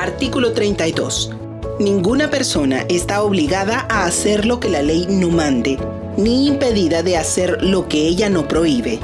Artículo 32. Ninguna persona está obligada a hacer lo que la ley no mande, ni impedida de hacer lo que ella no prohíbe.